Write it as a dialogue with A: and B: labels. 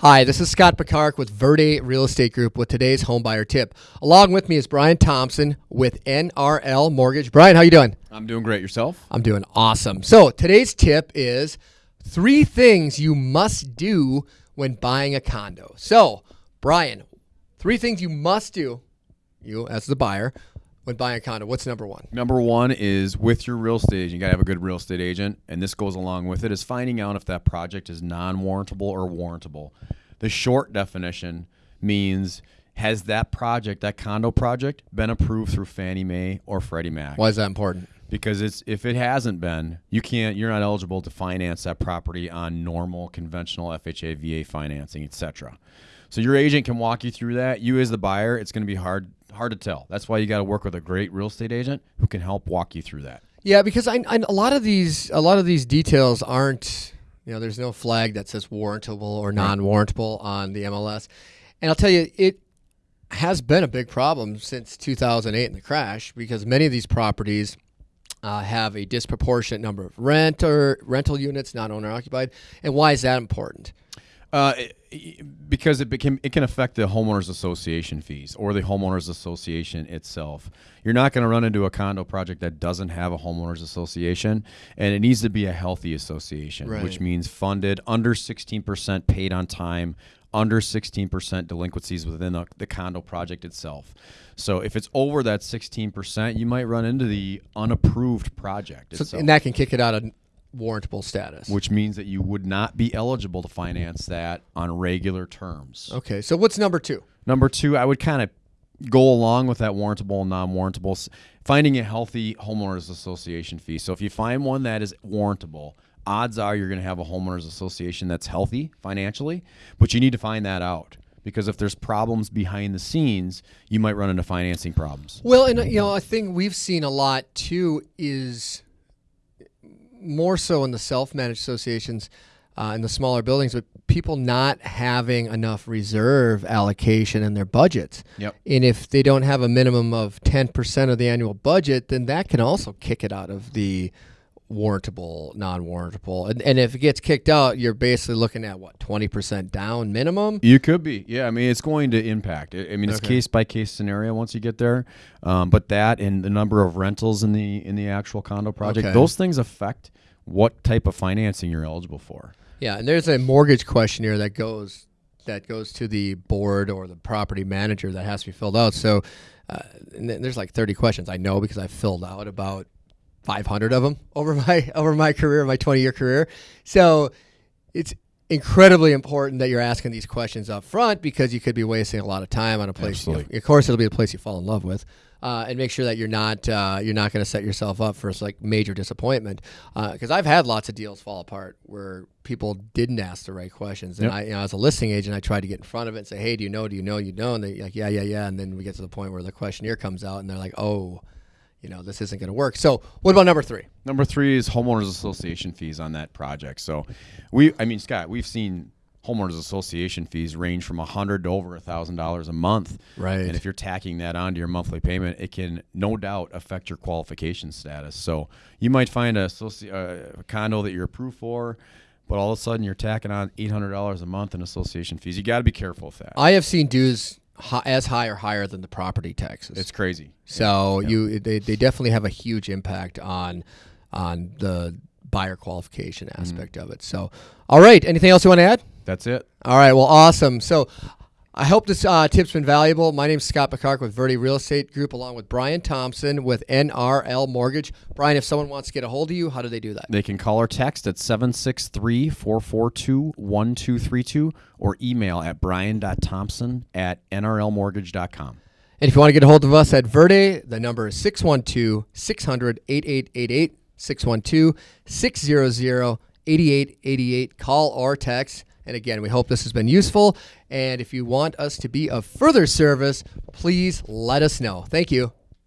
A: Hi, this is Scott Picard with Verde Real Estate Group with today's homebuyer tip. Along with me is Brian Thompson with NRL Mortgage. Brian, how you doing?
B: I'm doing great. Yourself?
A: I'm doing awesome. So today's tip is three things you must do when buying a condo. So, Brian, three things you must do, you as the buyer, when buying a condo? What's number one?
B: Number one is with your real estate agent. You gotta have a good real estate agent, and this goes along with it. Is finding out if that project is non-warrantable or warrantable. The short definition means has that project, that condo project, been approved through Fannie Mae or Freddie Mac?
A: Why is that important?
B: Because it's if it hasn't been, you can't. You're not eligible to finance that property on normal, conventional FHA, VA financing, etc. So your agent can walk you through that. You as the buyer, it's going to be hard hard to tell. That's why you got to work with a great real estate agent who can help walk you through that.
A: Yeah, because I, I, a lot of these a lot of these details aren't you know there's no flag that says warrantable or non-warrantable on the MLS, and I'll tell you it has been a big problem since 2008 in the crash because many of these properties uh, have a disproportionate number of rent or rental units, not owner occupied. And why is that important?
B: Uh, because it became it can affect the homeowners association fees or the homeowners association itself. You're not going to run into a condo project that doesn't have a homeowners association, and it needs to be a healthy association,
A: Right.
B: which means funded under 16% paid on time, under 16% delinquencies within the, the condo project itself. So if it's over that 16%, you might run into the unapproved project
A: So,
B: itself
A: and that can kick it out of warrantable status.
B: which means that you would not be eligible to finance that on regular terms.
A: Okay, so what's number two?
B: Number two, I would kind of go along with that warrantable and non-warrantable, finding a healthy homeowners association fee. So if you find one that is warrantable, odds are you're going to have a homeowners association that's healthy financially, but you need to find that out because if there's problems behind the scenes, you might run into financing problems.
A: Well, and uh, you know, a thing we've seen a lot too is more so in the self-managed associations uh, in the smaller buildings, but people not having enough reserve allocation in their budgets.
B: Yep.
A: And if they don't have a minimum of ten percent of the annual budget, then that can also kick it out of the warrantable, non-warrantable. And, and if it gets kicked out, you're basically looking at what twenty percent down minimum.
B: You could be, yeah. I mean, it's going to impact. I I mean, it's
A: Okay.
B: case by case scenario once you get there. Um, but that and the number of rentals in the in the actual condo project,
A: Okay.
B: those things affect what type of financing you're eligible for.
A: Yeah, and there's a mortgage questionnaire that goes that goes to the board or the property manager that has to be filled out. So uh, and there's like 30 questions. I know because I filled out about 500 of them over my over my career, my 20 year career. So it's incredibly important that you're asking these questions up front because you could be wasting a lot of time on a place. you of course, it'll be a place you fall in love with, uh, and make sure that you're not uh, you're not going to set yourself up for like major disappointment. Because I've had lots of deals fall apart where people didn't ask the right questions, and
B: Yep.
A: I, you know, as a listing agent, I tried to get in front of it and say, "Hey, do you know? Do you know? You know?" And they like, "Yeah, yeah, yeah," and then we get to the point where the questionnaire comes out, and they're like, "Oh." You know, this isn't going to work. So, what about number three?
B: Number three is homeowners association fees on that project. So, we, I mean, Scott, we've seen homeowners association fees range from a hundred to over a thousand dollars a month.
A: Right.
B: And if you're tacking that onto your monthly payment, it can no doubt affect your qualification status. So you might find a, uh, a condo that you're approved for, but all of a sudden you're tacking on eight hundred dollars a month in association fees. You got to be careful with that.
A: I have seen dues as high or higher than the property taxes.
B: it's crazy.
A: So you they, they definitely have a huge impact on on the buyer qualification aspect mm. of it. So all right, anything else you want to add?
B: That's it.
A: All right, well awesome. So I hope this uh, tip's been valuable. My name is Scott McCark with Verde Real Estate Group, along with Brian Thompson with NRL Mortgage. Brian, if someone wants to get a hold of you, how do they do that?
B: They can call or text at 763 442 1232 or email at brian.thompson at nrlmortgage.com.
A: And if you want to get a hold of us at Verde, the number is 612 600 8888, 612 600 8888. Call or text. And again, we hope this has been useful. And if you want us to be of further service, please let us know. Thank you.